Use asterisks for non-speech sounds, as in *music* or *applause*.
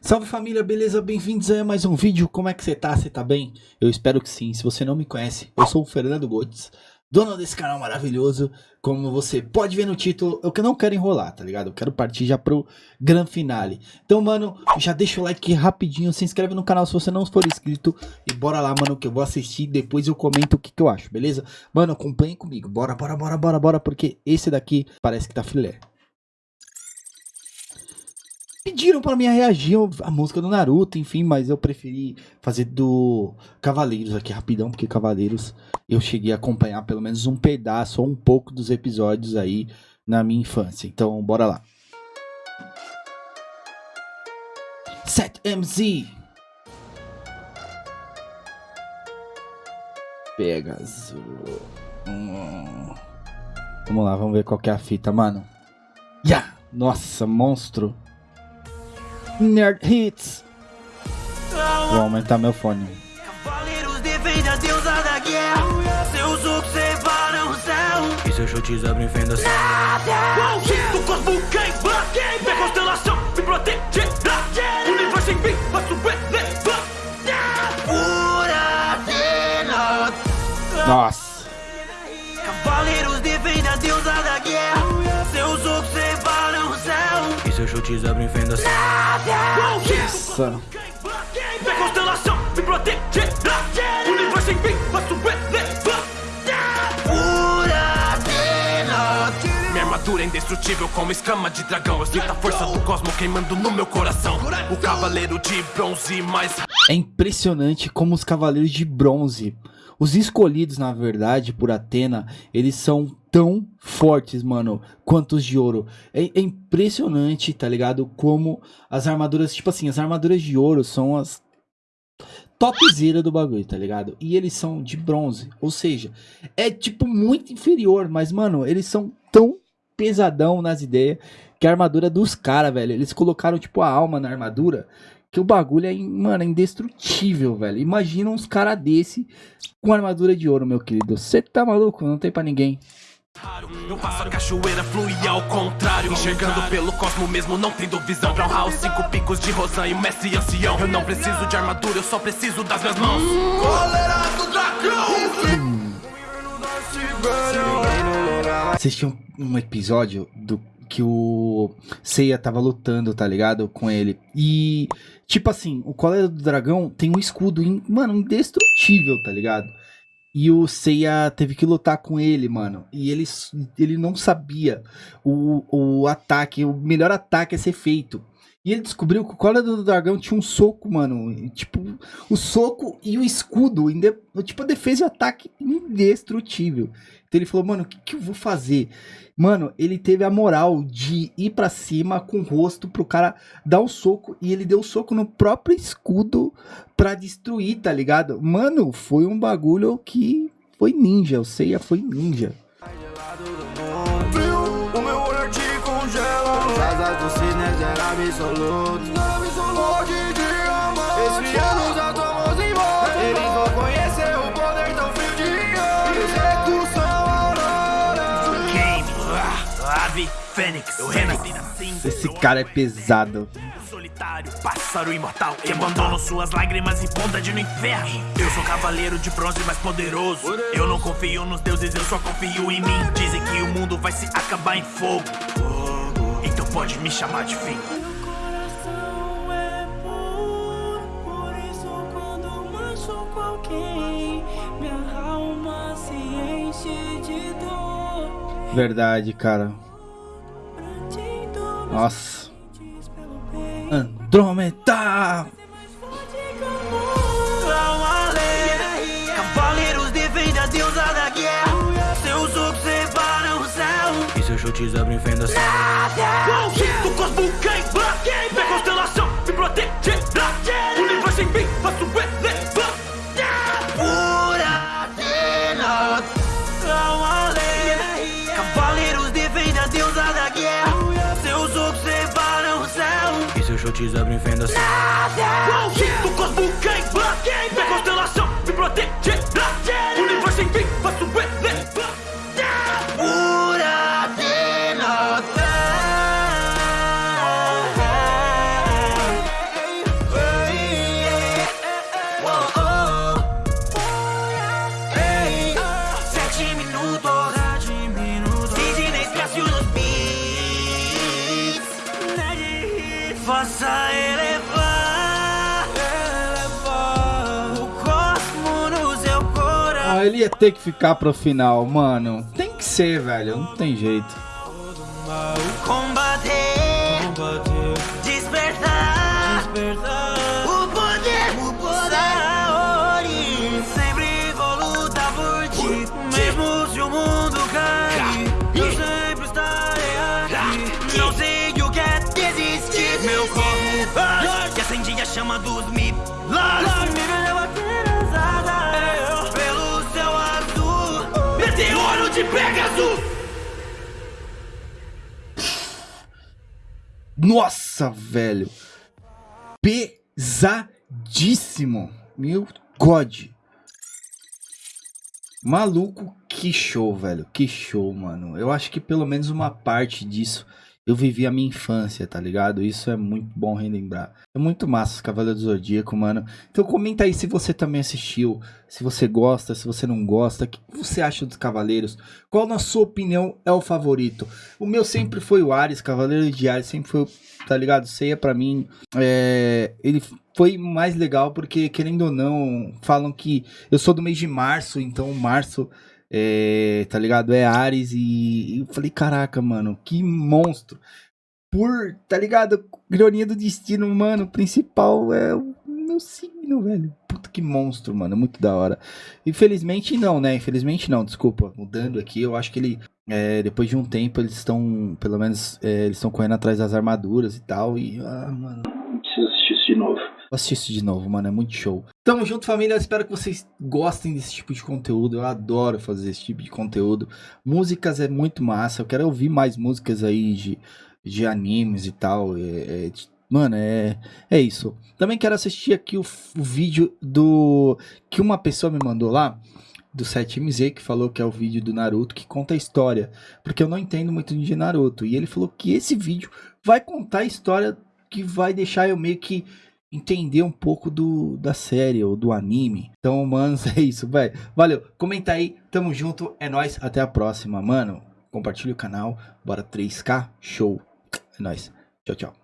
Salve família, beleza? Bem-vindos a mais um vídeo. Como é que você tá? Você tá bem? Eu espero que sim. Se você não me conhece, eu sou o Fernando Gotes, dono desse canal maravilhoso. Como você pode ver no título, eu que não quero enrolar, tá ligado? Eu quero partir já pro grande finale. Então, mano, já deixa o like rapidinho, se inscreve no canal se você não for inscrito e bora lá, mano, que eu vou assistir depois eu comento o que, que eu acho, beleza? Mano, acompanhe comigo. Bora, bora, bora, bora, bora, porque esse daqui parece que tá filé. Pediram para mim reagir a música do Naruto, enfim, mas eu preferi fazer do Cavaleiros aqui rapidão, porque Cavaleiros eu cheguei a acompanhar pelo menos um pedaço ou um pouco dos episódios aí na minha infância. Então, bora lá. Set MZ. Pegasus. Hum. Vamos lá, vamos ver qual que é a fita, mano. Yeah! Nossa, monstro. Nerd Hits. Vou aumentar meu fone. Cavaleiros defende a deusa da guerra. Seus ocos separam o céu. E seus chutes abrem fendas. Nada. Do cosmo queima. Minha constelação me protegerá. Universo em mim, faço relevar. Pura Nossa. Seus chutes abrem fendas. Nossa. Minha constelação me protegerá. Universo em mim, faço relevar. Minha armadura é indestrutível como escama de dragão. Eu sinto a força do cosmo queimando no meu coração. O cavaleiro de bronze mais. É impressionante como os cavaleiros de bronze os escolhidos, na verdade, por Atena, eles são tão fortes, mano, quanto os de ouro. É, é, impressionante, tá ligado? Como as armaduras, tipo assim, as armaduras de ouro são as topzera do bagulho, tá ligado? E eles são de bronze, ou seja, é tipo muito inferior, mas, mano, eles são tão pesadão nas ideias que a armadura dos caras, velho, eles colocaram, tipo, a alma na armadura que o bagulho é, mano, é indestrutível, velho. Imagina uns caras desse com armadura de ouro, meu querido. Você tá maluco? Não tem pra ninguém. Eu faço a cachoeira ao contrário Enxergando pelo cosmo mesmo, não tendo visão cinco picos de mestre ancião Eu não preciso de armadura, eu só preciso das minhas mãos do dragão Assisti um, um episódio do que o Seiya tava lutando, tá ligado? Com ele. E, tipo assim, o Cólera do Dragão tem um escudo, in, mano, indestrutível, tá ligado? E o Seiya teve que lutar com ele, mano. E ele, ele não sabia o, o ataque, o melhor ataque a ser feito. E ele descobriu que o Cólera do Dragão tinha um soco, mano. Tipo, o soco e o escudo, tipo, a defesa e o ataque indestrutível. Então ele falou, mano, o que, que eu vou fazer? Mano, ele teve a moral de ir para cima com o rosto pro cara dar um soco e ele deu um soco no próprio escudo pra destruir, tá ligado? Mano, foi um bagulho que foi ninja, o Seiya foi ninja. O meu olhar te congela, as asas do cisne absoluto. Fênix, eu renasci na cinza. Esse cara é pesado. Solitário, pássaro imortal que abandona suas lágrimas bondade no inferno. Eu sou cavaleiro de bronze mais poderoso. Eu não confio nos deuses, eu só confio em mim. Dizem que o mundo vai se acabar em fogo. Então pode me chamar de fim. Verdade, cara. Nossa. Andrômeda! Cavaleiros defendem a deusa da guerra. Seus ocos separam o céu. E seus chutes abrem fendas. Do cosmo queima. Chutes abrem fendas. Nada! Do cosmo queima! Ele ia ter que ficar pro final, mano. Tem que ser, velho. Não tem jeito. Combater, combater Pegasus. Nossa, velho. Pesadíssimo. Meu God. Maluco, que show, velho. Que show, mano. Eu acho que pelo menos uma parte disso eu vivi a minha infância, tá ligado? Isso é muito bom relembrar. É muito massa os Cavaleiros do Zodíaco, mano. Então comenta aí se você também assistiu, se você gosta, se você não gosta, o que você acha dos Cavaleiros? Qual na sua opinião é o favorito? O meu sempre foi o Ares, Cavaleiro de Ares, sempre foi, tá ligado? Ceia para mim, é... ele foi mais legal porque, querendo ou não, falam que eu sou do mês de março, então março é, tá ligado? É Ares e, e eu falei, caraca, mano, que monstro. Por, tá ligado? Ironia do destino, mano, o principal é o meu signo, velho. Puta que monstro, mano, muito da hora. Infelizmente não, né? Infelizmente não, desculpa. Mudando aqui, eu acho que ele, é, depois de um tempo, eles estão, pelo menos, é, eles estão correndo atrás das armaduras e tal. E, ah, mano, preciso assistir isso de novo. Isso de novo, mano. É muito show. Tamo junto, família. Espero que vocês gostem desse tipo de conteúdo. Eu adoro fazer esse tipo de conteúdo. Músicas é muito massa. Eu quero ouvir mais músicas aí de, de animes e tal. É, é, mano, é, é isso. Também quero assistir aqui o, o vídeo do que uma pessoa me mandou lá do 7MZ, que falou que é o vídeo do Naruto, que conta a história. Porque eu não entendo muito de Naruto. E ele falou que esse vídeo vai contar a história que vai deixar eu meio que entender um pouco do, da série ou do anime. Então, manos, *laughs* é isso, vai. Valeu, comenta aí, tamo junto, é nóis, até a próxima, mano. Compartilha o canal, bora 3K, show. É nóis, tchau, tchau.